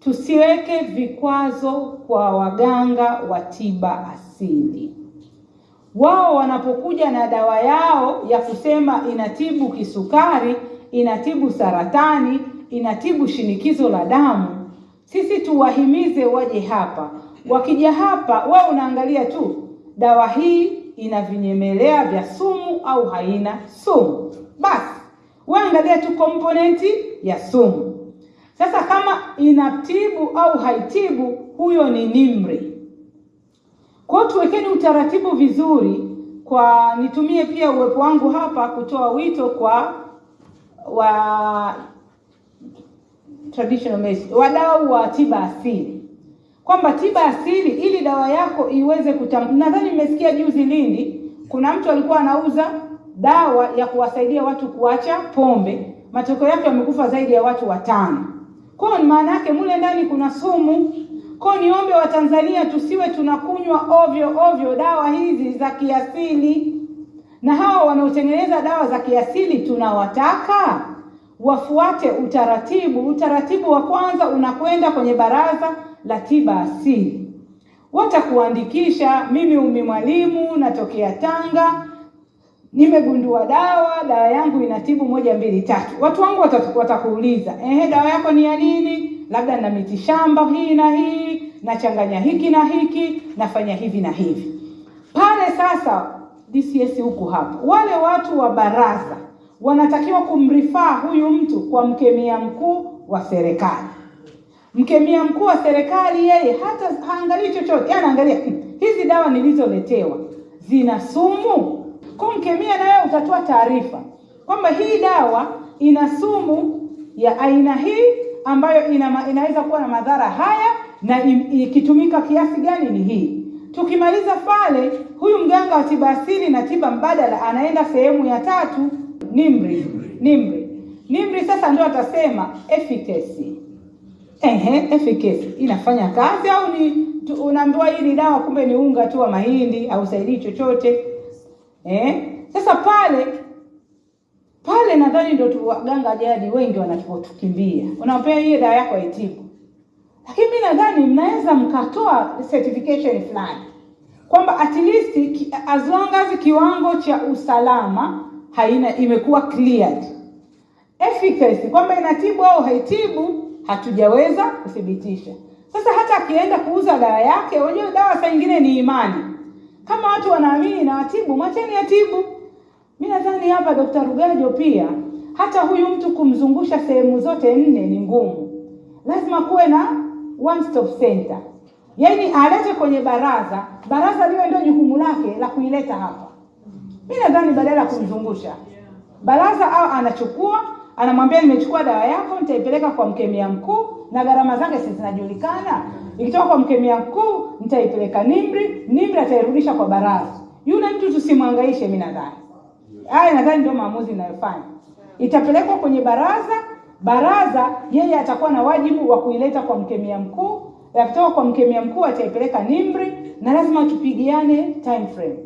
tusiweke vikwazo kwa waganga wa tiba asili. Wao wanapokuja na dawa yao ya kusema inatibu kisukari, inatibu saratani, inatibu shinikizo la damu, sisi tuwahimize waje hapa. Wakija hapa, wewe unaangalia tu dawa hii ina vinyemelea vya sumu au haina sumu, basi wewe angalia tu komponenti ya sumu. Sasa kama inatibu au haitibu, huyo ni Nimri. Kwa hiyo tuwekeni utaratibu vizuri. Kwa nitumie pia uwepo wangu hapa kutoa wito kwa wa traditional medicine, wadau wa tiba asili kwamba tiba asili ili dawa yako iweze kutam. Nadhani mmesikia juzi Lindi, kuna mtu alikuwa anauza dawa ya kuwasaidia watu kuacha pombe, matokeo yake wamekufa zaidi ya watu watano. Kwa maana yake mule ndani kuna sumu. Kwa niombe Watanzania tusiwe tunakunywa ovyo ovyo dawa hizi za kiasili, na hawa wanaotengeneza dawa za kiasili tunawataka wafuate utaratibu. Utaratibu wa kwanza unakwenda kwenye Baraza la Tiba Asili, watakuandikisha. Mimi Umi Mwalimu natokea Tanga, nimegundua dawa, dawa yangu inatibu moja mbili tatu. Watu wangu watakuuliza ehe, dawa yako ni ya nini? Labda na miti shamba hii na hii, nachanganya hiki na hiki, nafanya hivi na hivi. Pale sasa DCS huku hapo wale watu wa baraza wanatakiwa kumrifaa huyu mtu kwa mkemia mkuu wa serikali. Mkemia mkuu wa serikali yeye hata haangalii chochote, anaangalia "Hmm, hizi dawa nilizoletewa zina sumu. Kwa mkemia wewe utatoa taarifa kwamba hii dawa ina sumu ya aina hii ambayo ina, inaweza kuwa na madhara haya na ikitumika kiasi gani ni hii. Tukimaliza pale, huyu mganga wa tiba asili na tiba mbadala anaenda sehemu ya tatu, nimri nimri NIMR sasa ndio atasema efficacy Ehe, efficacy inafanya kazi au ni unaambiwa hii ni dawa, kumbe ni unga tu wa mahindi, hausaidii chochote. Eh, sasa pale pale nadhani ndio tu waganga jadi wengi wanatukimbia unawapea hiyo dawa yako haitibu, lakini mimi nadhani mnaweza mkatoa certification fulani kwamba at least as long as kiwango cha usalama haina imekuwa cleared efficacy kwamba inatibu au haitibu hatujaweza kuthibitisha. Sasa hata akienda kuuza dawa yake, unajua dawa saa nyingine ni imani. Watu wanaamini na atibu, mwacheni atibu. Mi nadhani hapa Dr. Rugajo pia hata huyu mtu kumzungusha sehemu zote nne ni ngumu, lazima kuwe na one stop center, yaani alete kwenye baraza, baraza liwe ndio jukumu lake la kuileta hapa. Mi nadhani badala ya kumzungusha baraza au anachukua anamwambia nimechukua dawa yako nitaipeleka kwa mkemia mkuu na gharama zake si zinajulikana. Ikitoka kwa mkemia mkuu nitaipeleka nimri nimri atairudisha kwa baraza. Yule mtu tusimwangaishe mi nadhani. Haya nadhani ndio maamuzi inayofanya itapelekwa kwenye baraza baraza yeye atakuwa na wajibu wa kuileta kwa mkemia mkuu. Yakitoka kwa mkemia mkuu ataipeleka nimri na lazima tupigiane time frame